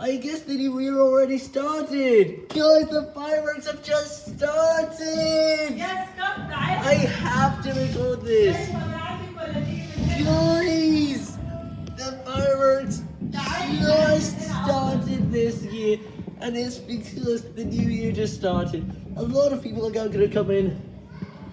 I guess the new year already started. Guys, the fireworks have just started. Yes, stop guys. I have to record this. Guys, the fireworks just started this year, and it's because the new year just started. A lot of people are going to come in,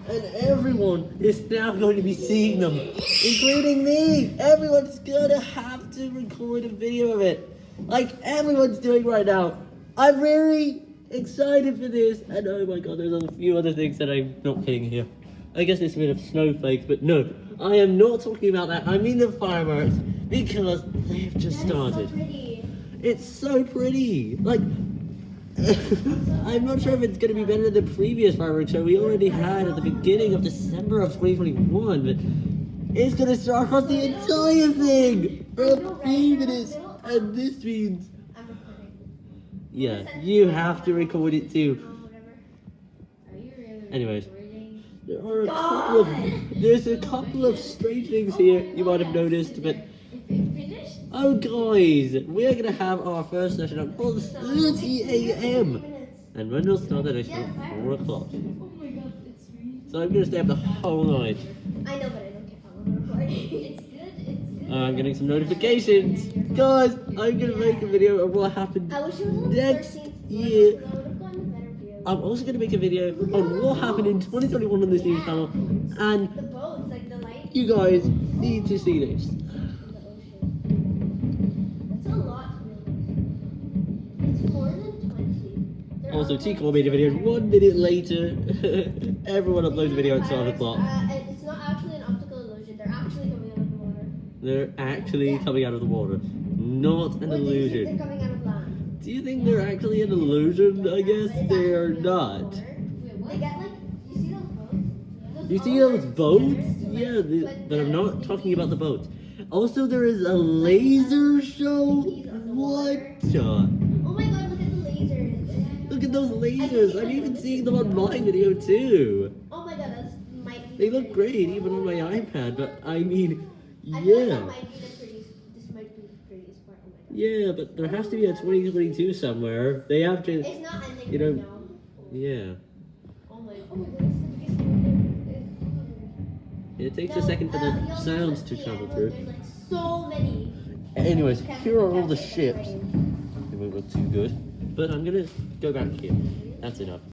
and everyone is now going to be seeing them, including me. Everyone's gonna have to record a video of it, like everyone's doing right now. I'm very excited for this, and oh my god, there's a few other things that I'm not kidding here. I guess it's a bit of snowflakes, but no, I am not talking about that. I mean the fireworks because they have just started. It's so pretty. Like, I'm not sure if it's going to be better than the previous fireworks show we already had at the beginning of December of 2021, but it's going to start across the entire thing for a few minutes, and this means, I'm recording. yeah, you have to record it too. Oh, whatever. Are you really Anyways. There are a couple of, there's a couple of strange things here oh you might have noticed, but If it finished? Oh guys, we're gonna have our first session at 4.30 a.m. And when we'll start that session at 4 o'clock. Oh my god, it's really... So I'm gonna stay up the whole night. I know, I'm getting some notifications. Guys, I'm gonna make a video of what happened. I wish it was next year. I would have gotten a better view. I'm also gonna make a video on what happened in 2021 on this news channel. And The boats, like the light you guys need to see this. in the ocean. That's a lot to really. It's more than 20. There Also, are T like made a video one minute later. Everyone uploads a video at 12 o'clock. Uh, They're actually coming out of the water. Not an do think illusion. They're coming out of land. Do you think they're actually an illusion? I guess they are not. of. They get like, you see those boats? You see those boats? Yeah, the, but I'm not talking about the boats. Also, there is a laser uh, show. What? Oh my god, look at the lasers. Look at those lasers. I'm even seeing them on my video too. Oh my god, that's might. They look great even on my iPad, but I mean, I feel like that yeah. might be the prettiest. This might be the prettiest part. Oh. Yeah, but there has to be a 2022 somewhere. They have to, It's not ending You know- right now. yeah. Oh my. Oh my god, it's the biggest one there. It takes a second for uh, the you'll sounds to travel through. Like so many. Anyways, here are all the ships. They won't look too good. But I'm gonna go back here. That's enough.